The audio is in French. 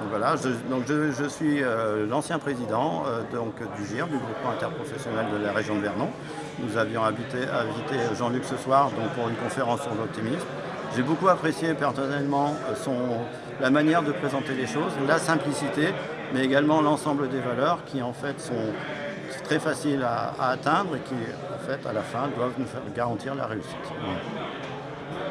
Donc voilà, je, donc je, suis euh, l'ancien président euh, donc, du GIR, du groupement interprofessionnel de la région de Vernon. Nous avions invité, Jean-Luc ce soir donc, pour une conférence sur l'optimisme. J'ai beaucoup apprécié personnellement son, la manière de présenter les choses, la simplicité, mais également l'ensemble des valeurs qui en fait sont très faciles à, atteindre et qui en fait à la fin doivent nous faire garantir la réussite.